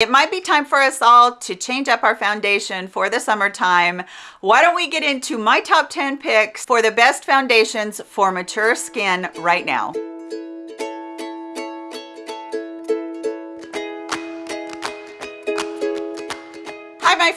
It might be time for us all to change up our foundation for the summertime. Why don't we get into my top 10 picks for the best foundations for mature skin right now.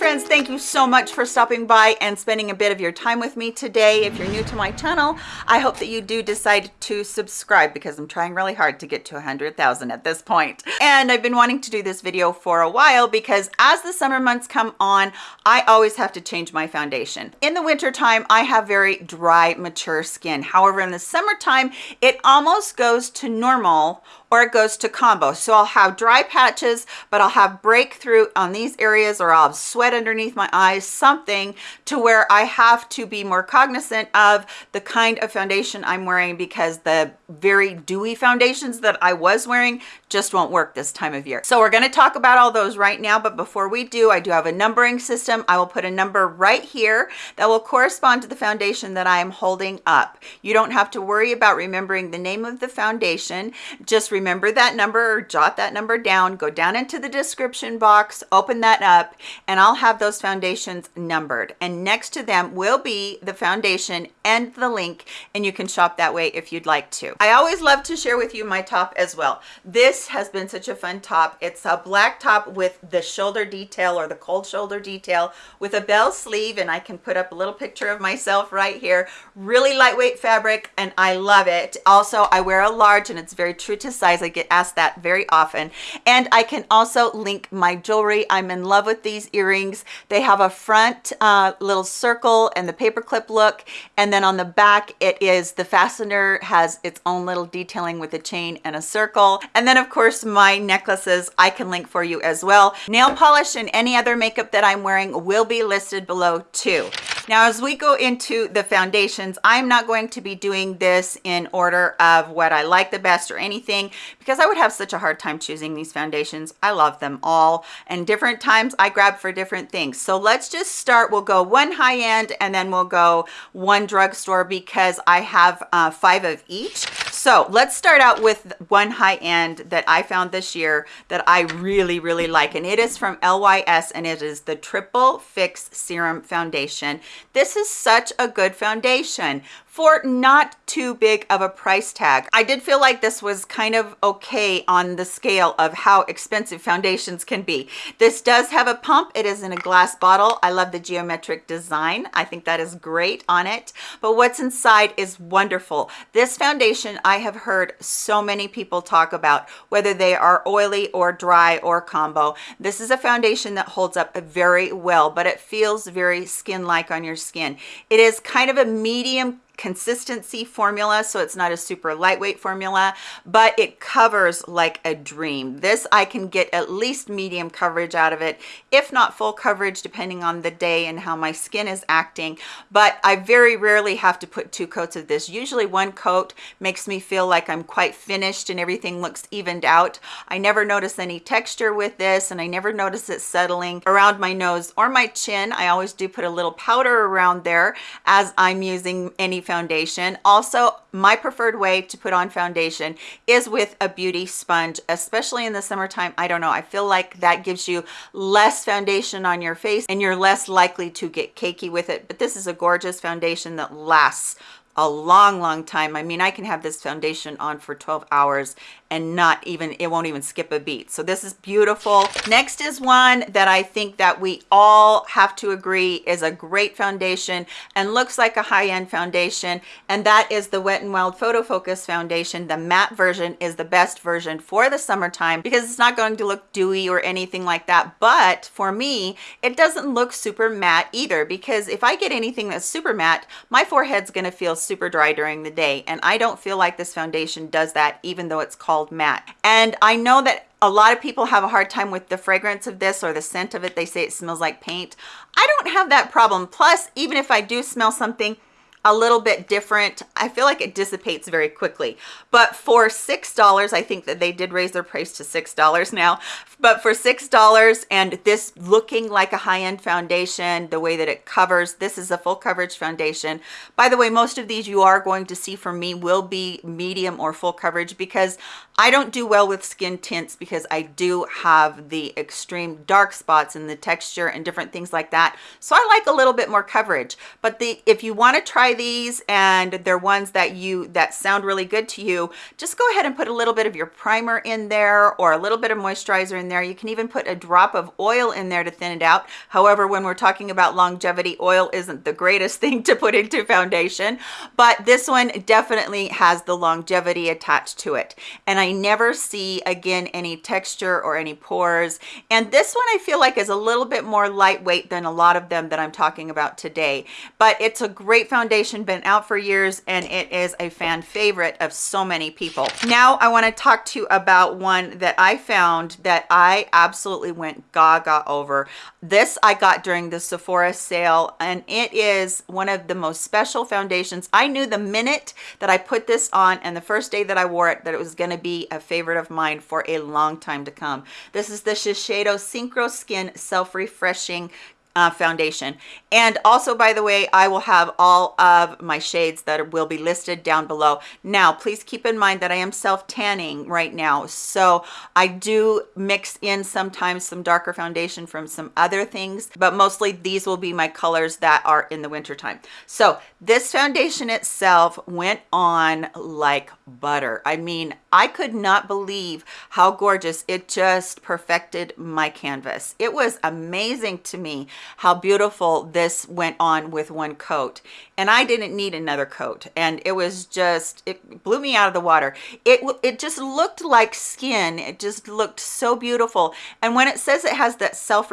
Friends thank you so much for stopping by and spending a bit of your time with me today if you're new to my channel i hope that you do decide to subscribe because i'm trying really hard to get to 100,000 at this point. and i've been wanting to do this video for a while because as the summer months come on i always have to change my foundation in the winter time i have very dry mature skin however in the summertime it almost goes to normal or it goes to combo. So I'll have dry patches, but I'll have breakthrough on these areas or I'll have sweat underneath my eyes, something to where I have to be more cognizant of the kind of foundation I'm wearing because the very dewy foundations that I was wearing just won't work this time of year. So we're going to talk about all those right now. But before we do, I do have a numbering system. I will put a number right here that will correspond to the foundation that I am holding up. You don't have to worry about remembering the name of the foundation. Just remember that number or jot that number down, go down into the description box, open that up, and I'll have those foundations numbered. And next to them will be the foundation and the link, and you can shop that way if you'd like to. I always love to share with you my top as well. This has been such a fun top. It's a black top with the shoulder detail or the cold shoulder detail with a bell sleeve, and I can put up a little picture of myself right here. Really lightweight fabric, and I love it. Also, I wear a large, and it's very true to size. I get asked that very often. And I can also link my jewelry. I'm in love with these earrings. They have a front uh, little circle and the paperclip look. And then on the back, it is the fastener has its own little detailing with a chain and a circle. And then of course, my necklaces I can link for you as well. Nail polish and any other makeup that I'm wearing will be listed below too. Now, as we go into the foundations, I'm not going to be doing this in order of what I like the best or anything because I would have such a hard time choosing these foundations. I love them all and different times I grab for different things. So let's just start. We'll go one high end and then we'll go one drugstore because I have uh, five of each. So let's start out with one high end that I found this year that I really, really like. And it is from LYS and it is the Triple Fix Serum Foundation. This is such a good foundation for not too big of a price tag. I did feel like this was kind of okay on the scale of how expensive foundations can be. This does have a pump. It is in a glass bottle. I love the geometric design. I think that is great on it. But what's inside is wonderful. This foundation I have heard so many people talk about, whether they are oily or dry or combo. This is a foundation that holds up very well, but it feels very skin-like on your skin. It is kind of a medium consistency formula so it's not a super lightweight formula but it covers like a dream. This i can get at least medium coverage out of it if not full coverage depending on the day and how my skin is acting. But i very rarely have to put two coats of this. Usually one coat makes me feel like i'm quite finished and everything looks evened out. I never notice any texture with this and i never notice it settling around my nose or my chin. I always do put a little powder around there as i'm using any foundation. Also, my preferred way to put on foundation is with a beauty sponge, especially in the summertime. I don't know. I feel like that gives you less foundation on your face and you're less likely to get cakey with it. But this is a gorgeous foundation that lasts a long long time i mean i can have this foundation on for 12 hours and not even it won't even skip a beat. So this is beautiful. Next is one that i think that we all have to agree is a great foundation and looks like a high-end foundation and that is the wet and wild photo focus foundation. The matte version is the best version for the summertime because it's not going to look dewy or anything like that. But for me it doesn't look super matte either because if i get anything that's super matte my forehead's going to feel super dry during the day and i don't feel like this foundation does that even though it's called called matte and i know that a lot of people have a hard time with the fragrance of this or the scent of it they say it smells like paint i don't have that problem plus even if i do smell something a little bit different. I feel like it dissipates very quickly. But for $6, I think that they did raise their price to $6 now. But for $6 and this looking like a high-end foundation, the way that it covers, this is a full coverage foundation. By the way, most of these you are going to see from me will be medium or full coverage because I don't do well with skin tints because I do have the extreme dark spots in the texture and different things like that. So I like a little bit more coverage. But the if you want to try these and they're ones that you that sound really good to you, just go ahead and put a little bit of your primer in there or a little bit of moisturizer in there. You can even put a drop of oil in there to thin it out. However, when we're talking about longevity, oil isn't the greatest thing to put into foundation, but this one definitely has the longevity attached to it. And I never see again any texture or any pores. And this one I feel like is a little bit more lightweight than a lot of them that I'm talking about today. But it's a great foundation, been out for years, and it is a fan favorite of so many people. Now I wanna talk to you about one that I found that I absolutely went gaga over. This I got during the Sephora sale, and it is one of the most special foundations. I knew the minute that I put this on and the first day that I wore it that it was gonna be a favorite of mine for a long time to come. This is the Shiseido Synchro Skin Self-Refreshing uh, foundation. And also by the way i will have all of my shades that will be listed down below. Now please keep in mind that i am self tanning right now. So i do mix in sometimes some darker foundation from some other things but mostly these will be my colors that are in the winter time so this foundation itself went on like butter. I mean i could not believe how gorgeous. It just perfected my canvas. It was amazing to me how beautiful this went on with one coat. And I didn't need another coat. And it was just it blew me out of the water. It it just looked like skin. It just looked so beautiful. And when it says it has that self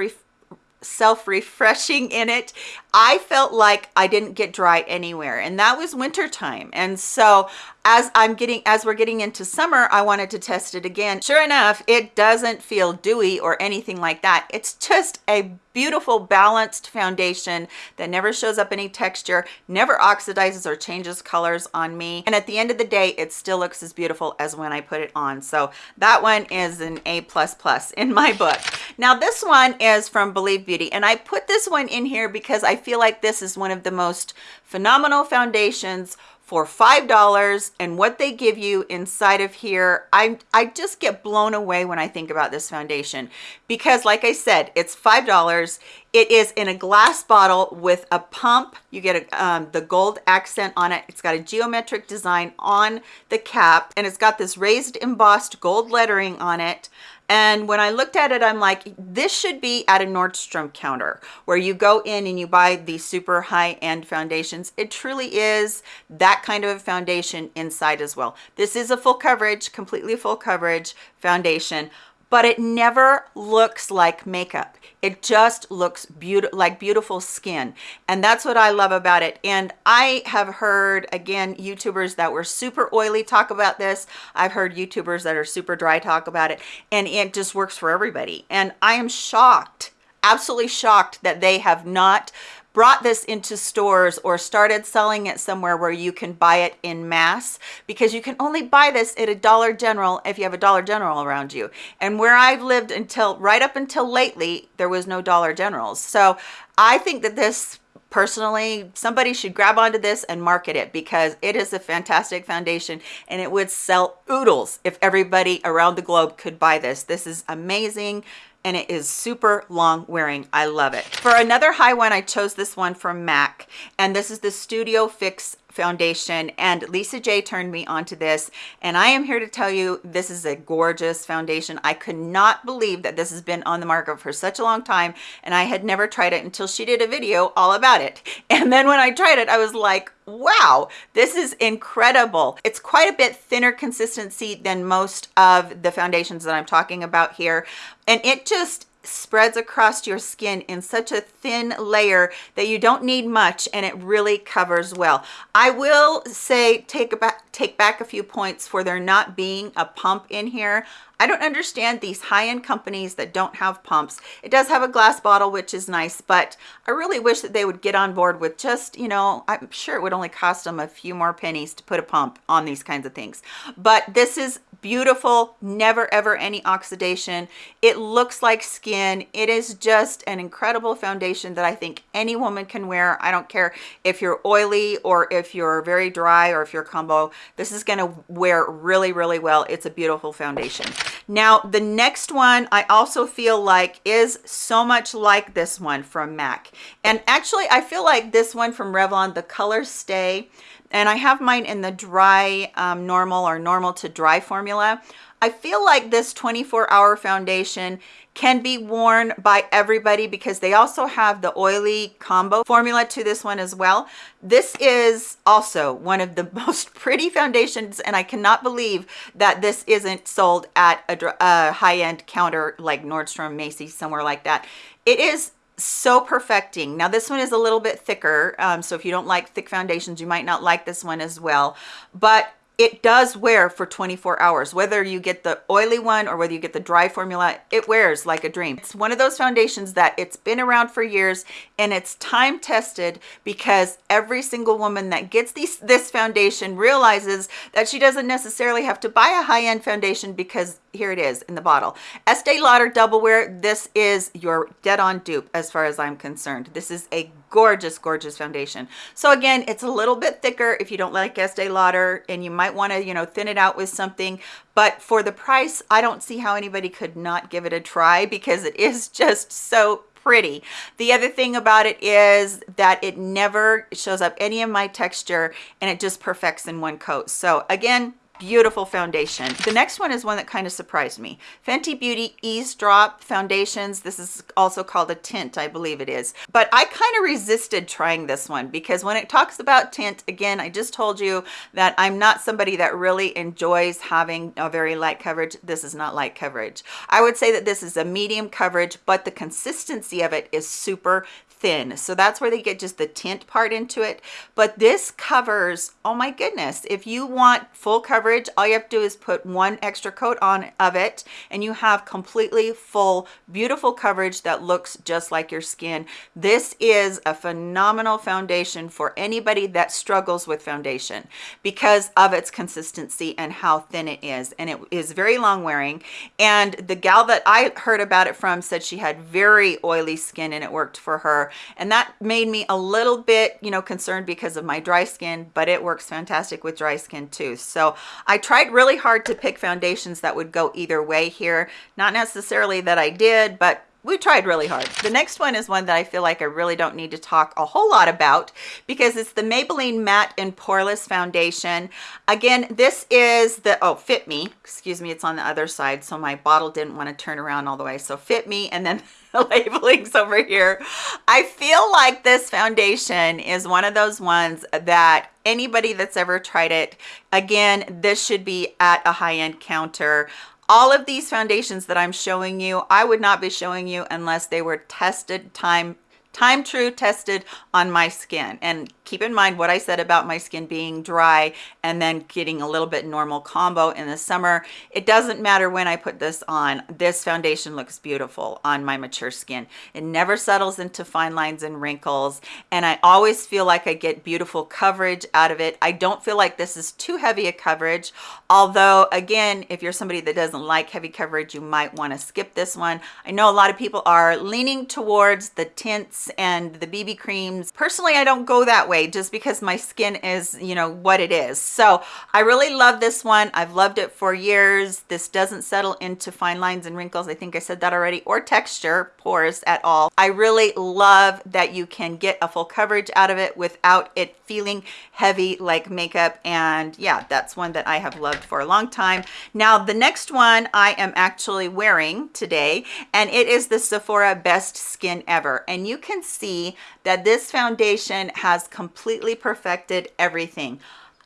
self-refreshing in it i felt like i didn't get dry anywhere. And that was winter time and so as I'm getting, as we're getting into summer, I wanted to test it again. Sure enough, it doesn't feel dewy or anything like that. It's just a beautiful balanced foundation that never shows up any texture, never oxidizes or changes colors on me. And at the end of the day, it still looks as beautiful as when I put it on. So that one is an A++ plus in my book. Now this one is from Believe Beauty and I put this one in here because I feel like this is one of the most phenomenal foundations for five dollars and what they give you inside of here i i just get blown away when i think about this foundation. Because like i said it's five dollars. It is in a glass bottle with a pump. You get a, um, the gold accent on it. It's got a geometric design on the cap and it's got this raised embossed gold lettering on it and when I looked at it, I'm like, this should be at a Nordstrom counter where you go in and you buy these super high-end foundations. It truly is that kind of a foundation inside as well. This is a full coverage, completely full coverage foundation but it never looks like makeup. It just looks beautiful like beautiful skin and that's what i love about it. And i have heard again youtubers that were super oily talk about this. I've heard youtubers that are super dry talk about it and it just works for everybody. And i am shocked absolutely shocked that they have not brought this into stores or started selling it somewhere where you can buy it in mass because you can only buy this at a Dollar General if you have a Dollar General around you. And where I've lived until right up until lately, there was no Dollar Generals. So I think that this personally somebody should grab onto this and market it because it is a fantastic foundation and it would sell oodles if everybody around the globe could buy this this is amazing and it is super long wearing. I love it. For another high one, I chose this one from MAC, and this is the Studio Fix foundation and Lisa J turned me onto this and I am here to tell you this is a gorgeous foundation. I could not believe that this has been on the market for such a long time and I had never tried it until she did a video all about it. And then when I tried it, I was like, wow, this is incredible. It's quite a bit thinner consistency than most of the foundations that I'm talking about here. And it just spreads across your skin in such a thin layer that you don't need much and it really covers well. I will say take back take back a few points for there not being a pump in here. I don't understand these high-end companies that don't have pumps. It does have a glass bottle, which is nice, but I really wish that they would get on board with just, you know, I'm sure it would only cost them a few more pennies to put a pump on these kinds of things. But this is beautiful, never ever any oxidation. It looks like skin. It is just an incredible foundation that I think any woman can wear. I don't care if you're oily or if you're very dry or if you're combo. This is going to wear really, really well. It's a beautiful foundation. Now, the next one I also feel like is so much like this one from MAC. And actually, I feel like this one from Revlon, the ColorStay and I have mine in the dry um, normal or normal to dry formula. I feel like this 24 hour foundation can be worn by everybody because they also have the oily combo formula to this one as well. This is also one of the most pretty foundations and I cannot believe that this isn't sold at a, a high-end counter like Nordstrom, Macy's, somewhere like that. It is so perfecting now this one is a little bit thicker um, so if you don't like thick foundations you might not like this one as well but it does wear for 24 hours. Whether you get the oily one or whether you get the dry formula it wears like a dream. It's one of those foundations that it's been around for years and it's time tested because every single woman that gets these this foundation realizes that she doesn't necessarily have to buy a high-end foundation because here it is in the bottle. Estee lauder double wear this is your dead-on dupe as far as i'm concerned. This is a gorgeous gorgeous foundation. So again it's a little bit thicker if you don't like estee lauder and you might want to you know thin it out with something. But for the price i don't see how anybody could not give it a try because it is just so pretty. The other thing about it is that it never shows up any of my texture and it just perfects in one coat. So again beautiful foundation. The next one is one that kind of surprised me. Fenty beauty Eaze Drop foundations this is also called a tint i believe it is. But i kind of resisted trying this one because when it talks about tint again i just told you that i'm not somebody that really enjoys having a very light coverage. This is not light coverage. I would say that this is a medium coverage but the consistency of it is super thin. So that's where they get just the tint part into it. But this covers oh my goodness if you want full coverage all you have to do is put one extra coat on of it and you have completely full beautiful coverage that looks just like your skin. This is a phenomenal foundation for anybody that struggles with foundation because of its consistency and how thin it is and it is very long wearing. And the gal that I heard about it from said she had very oily skin and it worked for her. And that made me a little bit you know concerned because of my dry skin but it works fantastic with dry skin too. So i tried really hard to pick foundations that would go either way here. Not necessarily that i did but we tried really hard. The next one is one that I feel like I really don't need to talk a whole lot about because it's the Maybelline Matte and Poreless Foundation. Again, this is the, oh, Fit Me, excuse me, it's on the other side, so my bottle didn't want to turn around all the way. So Fit Me, and then the labelings over here. I feel like this foundation is one of those ones that anybody that's ever tried it, again, this should be at a high-end counter all of these foundations that I'm showing you, I would not be showing you unless they were tested time time true tested on my skin. And keep in mind what I said about my skin being dry and then getting a little bit normal combo in the summer. It doesn't matter when I put this on. This foundation looks beautiful on my mature skin. It never settles into fine lines and wrinkles. And I always feel like I get beautiful coverage out of it. I don't feel like this is too heavy a coverage. Although again if you're somebody that doesn't like heavy coverage you might want to skip this one. I know a lot of people are leaning towards the tints and the BB creams. Personally, I don't go that way just because my skin is, you know, what it is. So I really love this one. I've loved it for years. This doesn't settle into fine lines and wrinkles. I think I said that already, or texture, pores at all. I really love that you can get a full coverage out of it without it feeling heavy like makeup. And yeah, that's one that I have loved for a long time. Now, the next one I am actually wearing today, and it is the Sephora Best Skin Ever. And you can see that this foundation has completely perfected everything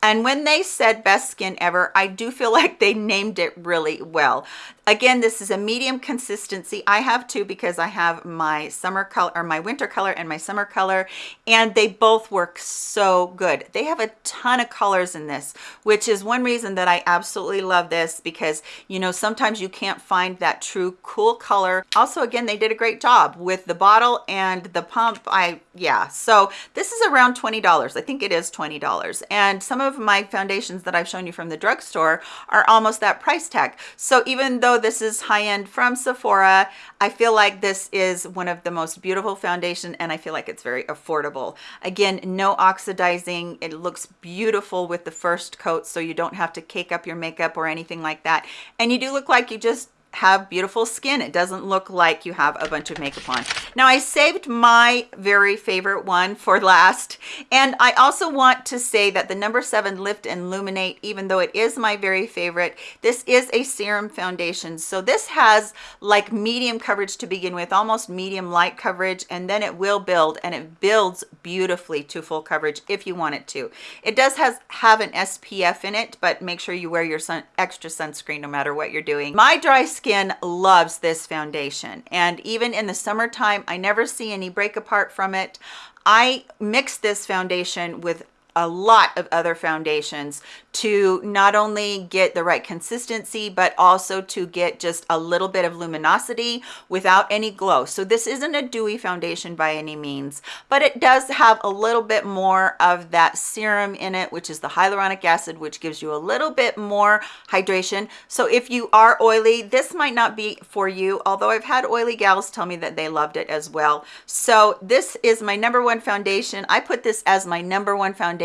And when they said best skin ever, I do feel like they named it really well. Again, this is a medium consistency. I have two because I have my summer color or my winter color and my summer color, and they both work so good. They have a ton of colors in this, which is one reason that I absolutely love this because, you know, sometimes you can't find that true cool color. Also, again, they did a great job with the bottle and the pump. I, yeah, so this is around $20. I think it is $20. And some of my foundations that I've shown you from the drugstore are almost that price tag. So even though Oh, this is high-end from Sephora, I feel like this is one of the most beautiful foundation and I feel like it's very affordable. Again, no oxidizing. It looks beautiful with the first coat so you don't have to cake up your makeup or anything like that. And you do look like you just have beautiful skin. It doesn't look like you have a bunch of makeup on. Now I saved my very favorite one for last. And I also want to say that the number seven Lift and Luminate, even though it is my very favorite, this is a serum foundation. So this has like medium coverage to begin with, almost medium light coverage, and then it will build and it builds beautifully to full coverage if you want it to. It does has, have an SPF in it, but make sure you wear your sun, extra sunscreen no matter what you're doing. My dry skin skin loves this foundation. And even in the summertime I never see any break apart from it. I mix this foundation with a lot of other foundations to not only get the right consistency but also to get just a little bit of luminosity without any glow. So this isn't a dewy foundation by any means but it does have a little bit more of that serum in it which is the hyaluronic acid which gives you a little bit more hydration. So if you are oily this might not be for you although i've had oily gals tell me that they loved it as well. So this is my number one foundation. I put this as my number one foundation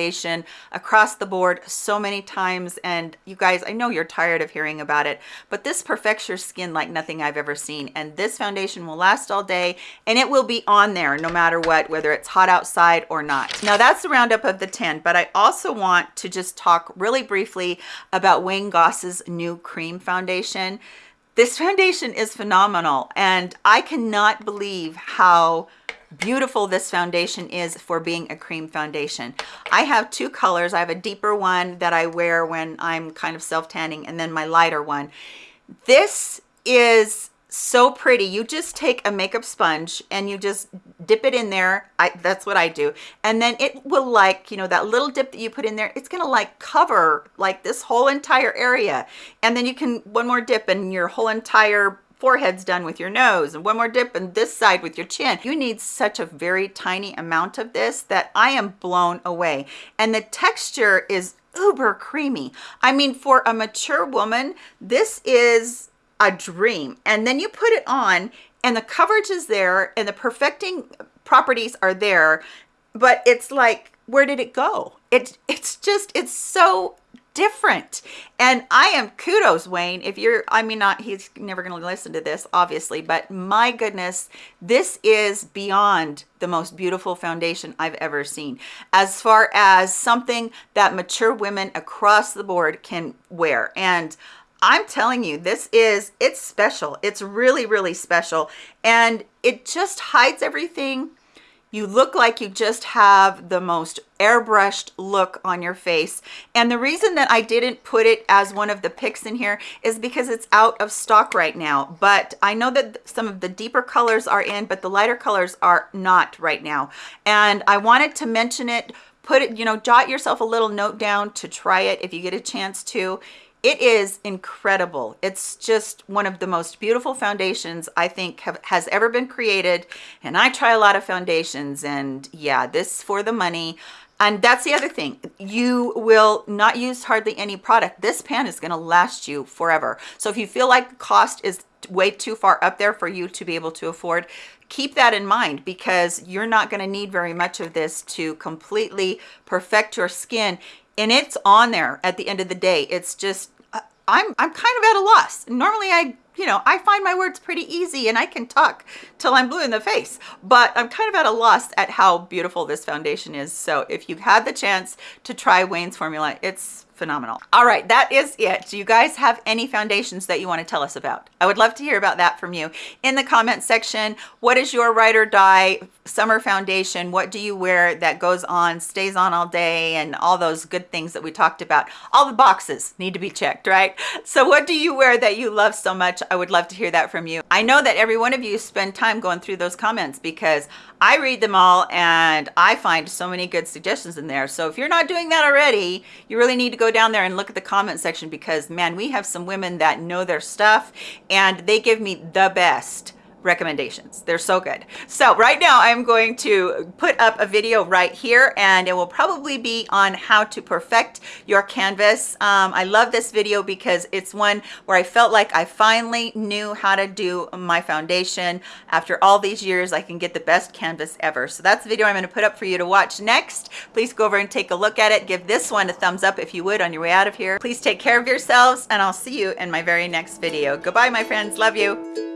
across the board so many times. And you guys i know you're tired of hearing about it but this perfects your skin like nothing i've ever seen. And this foundation will last all day and it will be on there no matter what whether it's hot outside or not. Now that's the roundup of the 10 but i also want to just talk really briefly about wayne goss's new cream foundation. This foundation is phenomenal and i cannot believe how beautiful this foundation is for being a cream foundation. I have two colors. I have a deeper one that i wear when i'm kind of self tanning and then my lighter one. This is so pretty. You just take a makeup sponge and you just dip it in there. I, that's what I do. And then it will like you know that little dip that you put in there it's gonna like cover like this whole entire area. And then you can one more dip and your whole entire forehead's done with your nose and one more dip and this side with your chin. You need such a very tiny amount of this that i am blown away. And the texture is uber creamy. I mean for a mature woman this is a dream. And then you put it on and the coverage is there and the perfecting properties are there but it's like where did it go? It it's just it's so different and i am kudos wayne if you're i mean not he's never going to listen to this obviously but my goodness this is beyond the most beautiful foundation i've ever seen as far as something that mature women across the board can wear and I'm telling you, this is, it's special. It's really, really special. And it just hides everything you look like you just have the most airbrushed look on your face. And the reason that i didn't put it as one of the picks in here is because it's out of stock right now. But i know that some of the deeper colors are in but the lighter colors are not right now. And i wanted to mention it put it you know jot yourself a little note down to try it if you get a chance to it is incredible. It's just one of the most beautiful foundations i think have, has ever been created and i try a lot of foundations and yeah this for the money. And that's the other thing. You will not use hardly any product. This pan is going to last you forever. So if you feel like the cost is way too far up there for you to be able to afford keep that in mind because you're not going to need very much of this to completely perfect your skin. And it's on there at the end of the day. It's just I'm, I'm kind of at a loss. Normally I, you know, I find my words pretty easy and I can talk till I'm blue in the face, but I'm kind of at a loss at how beautiful this foundation is. So if you had the chance to try Wayne's formula, it's phenomenal. All right, that is it. Do you guys have any foundations that you want to tell us about? I would love to hear about that from you in the comment section. What is your ride or die summer foundation? What do you wear that goes on, stays on all day, and all those good things that we talked about? All the boxes need to be checked, right? So what do you wear that you love so much? I would love to hear that from you. I know that every one of you spend time going through those comments because I read them all and I find so many good suggestions in there. So if you're not doing that already, you really need to go down there and look at the comment section because man, we have some women that know their stuff and they give me the best recommendations. They're so good. So right now I'm going to put up a video right here and it will probably be on how to perfect your canvas. Um, I love this video because it's one where I felt like I finally knew how to do my foundation. After all these years, I can get the best canvas ever. So that's the video I'm going to put up for you to watch next. Please go over and take a look at it. Give this one a thumbs up if you would on your way out of here. Please take care of yourselves and I'll see you in my very next video. Goodbye, my friends. Love you.